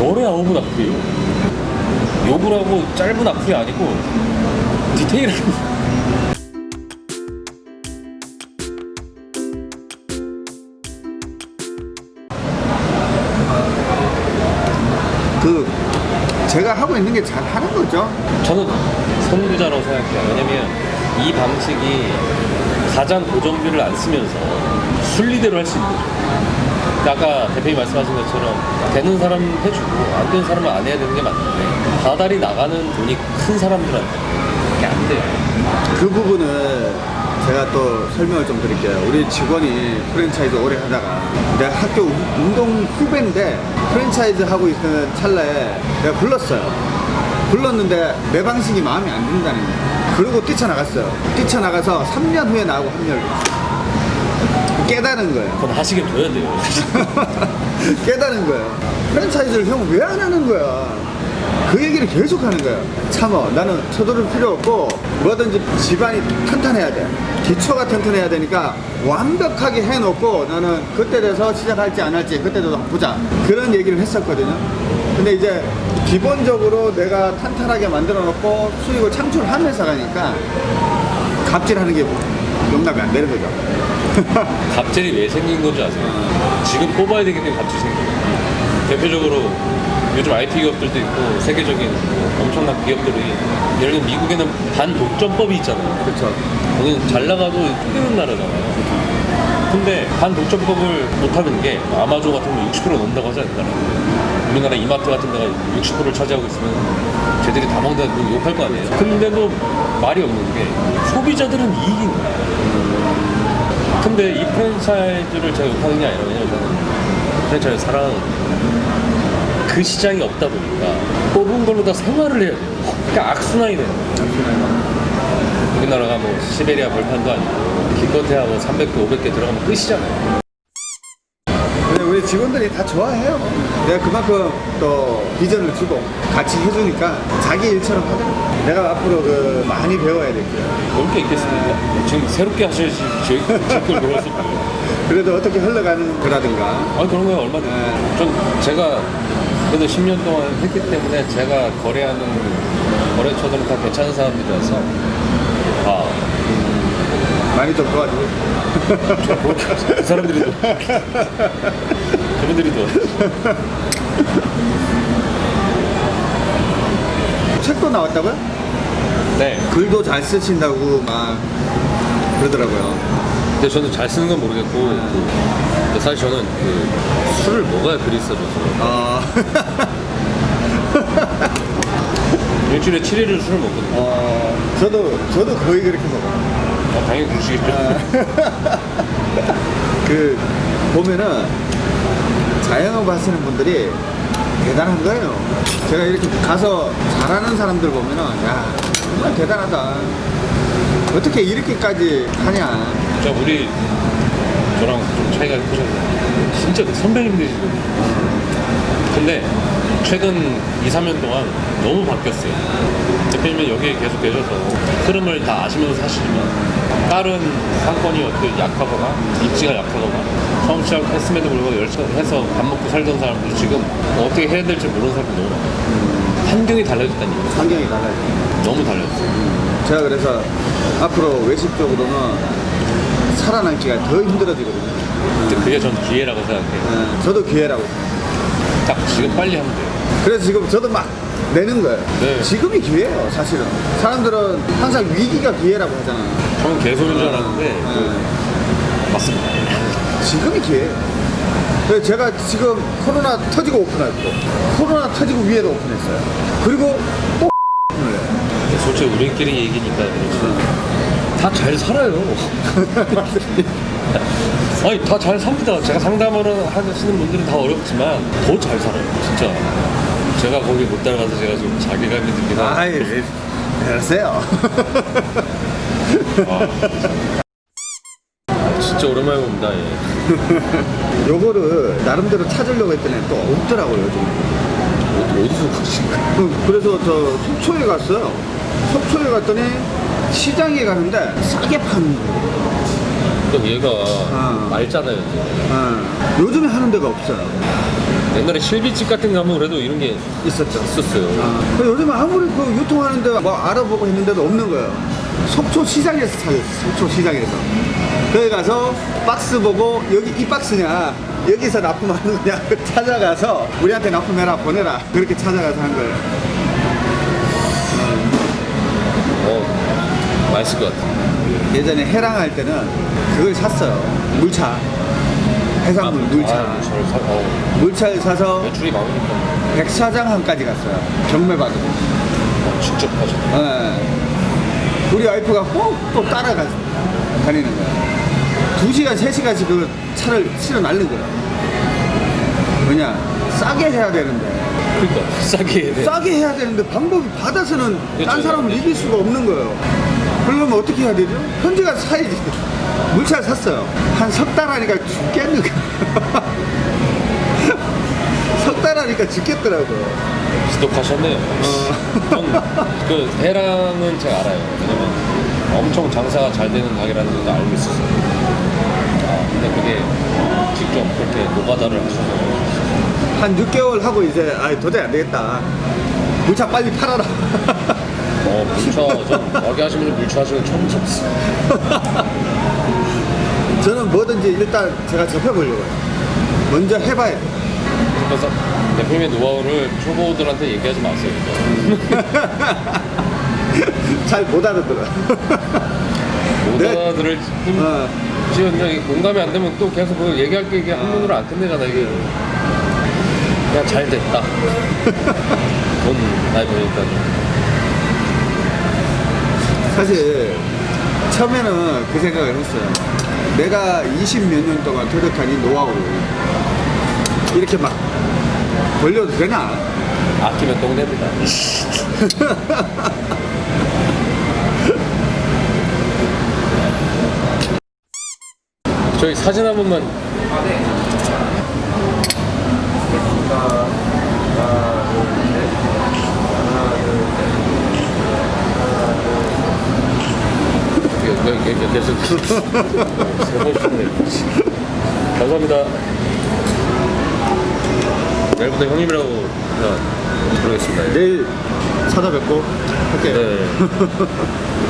열의 아홉은 악플이에요. 욕을 하고 짧은 악플이 아니고 디테일한 그 제가 하고 있는 게 잘 하는 거죠. 저는 선구자라고 생각해요. 왜냐면 이 방식이 가장 고정비를 안 쓰면서 순리대로 할 수 있는 거죠. 아까 대표님 말씀하신 것처럼 되는 사람 해주고 안 되는 사람은 안 해야 되는 게 맞는데 다달이 나가는 돈이 큰 사람들한테 그게 안 돼요. 그 부분을 제가 또 설명을 좀 드릴게요. 우리 직원이 프랜차이즈 오래 하다가 내가 학교 우- 운동 후배인데 프랜차이즈 하고 있는 찰나에 내가 불렀어요. 불렀는데 내 방식이 마음에 안 든다는 거예요. 그리고 뛰쳐나갔어요. 뛰쳐나가서 3년 후에 나하고 합류를. 깨달은 거예요. 그건 하시게 둬야 돼요. 깨달은 거예요. 프랜차이즈를 형 왜 안 하는 거야? 그 얘기를 계속 하는 거야. 참어. 나는 서두를 필요 없고 뭐든지 집안이 탄탄해야 돼. 기초가 튼튼해야 되니까 완벽하게 해놓고 나는 그때 돼서 시작할지 안 할지 그때 돼서 보자. 그런 얘기를 했었거든요. 근데 이제 기본적으로 내가 탄탄하게 만들어 놓고 수익을 창출하면서 가니까 갑질하는 게 용납이 안 되는 거죠. 갑질이 왜 생긴 건지 아세요? 지금 뽑아야 되기 때문에 갑질이 생긴 거예요. 대표적으로 요즘 IT 기업들도 있고 세계적인 뭐 엄청난 기업들이 예를 들면 미국에는 반독점법이 있잖아요. 그렇죠. 거기는 잘 나가도 힘드는 나라잖아요. 근데 반독점법을 못하는 게 아마존 같은 거 60% 넘는다고 하지 않나요? 우리나라 이마트 같은 데가 60%를 차지하고 있으면 쟤들이 다 먹는다 고 욕할 거 아니에요. 근데도 말이 없는 게 소비자들은 이익인 거예요. 근데 이 프랜차이즈를 제가 욕하는 게 아니라 왜냐면 저는 프랜차이즈 사랑하거든요. 그 시장이 없다 보니까 뽑은 걸로 다 생활을 해야 돼요. 그러니까 악순환이 돼요. 우리나라가 뭐 시베리아 벌판도 아니고 기껏해야 뭐 300개, 500개 들어가면 끝이잖아요. 직원들이 다 좋아해요. 내가 그만큼 또 비전을 주고 같이 해주니까 자기 일처럼 하더라고. 내가 앞으로 그 많이 배워야 될 거야. 올게 있겠습니까? 지금 새롭게 하셔야지 제걸 배웠을 거예요. 그래도 어떻게 흘러가는 거라든가. 아 그런 거야 얼마든지. 네. 전 제가 그래도 10년 동안 했기 때문에 제가 거래하는 거래처들은 다 괜찮은 사람들이라서 아, 많이 좀 도와주고. 그 사람들이 또 또 책도 나왔다고요? 네. 글도 잘 쓰신다고 막 그러더라고요. 근데 저는 잘 쓰는 건 모르겠고 근데 사실 저는 그 술을 먹어야 글이 써져서 어, 일주일에 7일을 술을 먹거든요. 어, 저도, 저도 거의 그렇게 먹어요. 아, 당연히 그러시겠죠. 그, 보면은 자영업 하시는 분들이 대단한 거예요. 제가 이렇게 가서 잘하는 사람들 보면은, 야, 정말 대단하다. 어떻게 이렇게까지 하냐. 자 우리 저랑 좀 차이가 크잖아요. 진짜 선배님들이시거든요. 근데 최근 2, 3년 동안 너무 바뀌었어요. 대표님은 여기에 계속 계셔서 흐름을 다 아시면서 사시지만 다른 상권이 어떻게 약하거나 입지가 약하거나 처음 시작했음에도 불구하고 열심히 해서 밥 먹고 살던 사람들 지금 어떻게 해야 될지 모르는 사람이 너무 많아요. 환경이 달라졌다는 얘기 환경이 달라요. 너무 달라졌어요. 제가 그래서 앞으로 외식 쪽으로는 살아남기가 더 힘들어지거든요. 근데 그게 전 기회라고 생각해요. 네, 저도 기회라고. 딱 지금 빨리 하면 돼요. 그래서 지금 저도 막 내는 거예요. 네. 지금이 기회예요, 사실은. 사람들은 항상 위기가 기회라고 하잖아요. 저는 개소리인 줄 알았는데 네. 맞습니다. 지금이 기회예요. 그래서 제가 지금 코로나 터지고 오픈했고, 코로나 터지고 위에도 오픈했어요. 그리고 또 오픈을 해요. 솔직히 우리끼리 얘기니까. 다 잘 살아요. 아니 다 잘 삽니다. 제가 상담을 하시는 분들은 다 어렵지만 더 잘 살아요. 진짜. 제가 거기 못 따라가서 제가 좀 자괴감이 들긴 하는데. 그러세요. 아, 진짜 오랜만에 봅니다. 예. 요거를 나름대로 찾으려고 했더니 또 없더라고요, 요즘. 어, 어디서 거예요? 그- 그래서 저 속초에 갔어요. 속초에 갔더니 시장에 가는데 싸게 파는 거예요. 또 얘가 아. 맑잖아요. 이제. 어, 요즘에 하는 데가 없어요. 옛날에 실비집 같은 거 하면 그래도 이런 게 있었죠. 있었어요. 아, 요즘 아무리 그 유통하는 데 뭐 알아보고 했는데도 없는 거예요. 속초 시장에서 찾았어. 속초 시장에서. 거기 가서 박스 보고 여기 이 박스냐 여기서 납품하는 거냐 찾아가서 우리한테 납품해라 보내라 그렇게 찾아가서 한 거예요. 어, 맛있을 것 같아. 예전에 해랑 할 때는 그걸 샀어요. 물차. 해산물 물차. 아, 물차를 사, 어, 물차를 사서 매출이 많으니까 백사장항까지 갔어요. 경매 받으고. 어, 직접 하죠. 예. 우리 와이프가 꼭 또 따라가 다니는 거야. 두 시간, 세 시간씩 그 차를 실어 날는 거야. 뭐냐, 싸게 해야 되는데. 그러니까 싸게 해야 돼. 싸게 해야 되는데 방법이 받아서는 딴 그렇죠. 사람을 이길 수가 없는 거예요. 그러면 어떻게 해야 되죠? 현지 가서 사야지. 물차를 샀어요. 한 석 달 하니까 죽겠는 거야. 하니까 죽겠더라고요. 지독하셨네요. 전그 해랑은 제가 알아요. 왜냐면 엄청 장사가 잘 되는 가게라는 것도 알고 있었어요. 아, 근데 그게 직접 그렇게 노가다를 하셔서 한 6개월 하고 이제 아 도저히 안 되겠다. 물차 빨리 팔아라. 어, 물차, 전 가게 하시는 분 물차 하시는 거 처음 봤어요. 저는 뭐든지 일단 제가 접해보려고 해요. 먼저 해봐야 돼. 그래서 대표님의 노하우를 초보들한테 얘기하지 마세요. 잘 못 알아들어. 네. 노가다들을 어, 이제 공감이 안 되면 또 계속 그 얘기할 게 이게 한문으로 안 끝내잖아 이게 그냥 잘 됐다 돈 많이 버니까 사실 처음에는 그 생각을 했어요. 내가 20 몇 년 동안 토력한 이 노하우를 이렇게 막 벌려도 되나? 아끼면 똥 됩니다. 저희 사진 한 번만. 계- 계- 계- 계속. 세번 쉬네. 감사합니다 내일부터 형님이라고 그냥 부르겠습니다 내일 찾아뵙고 할게요. 네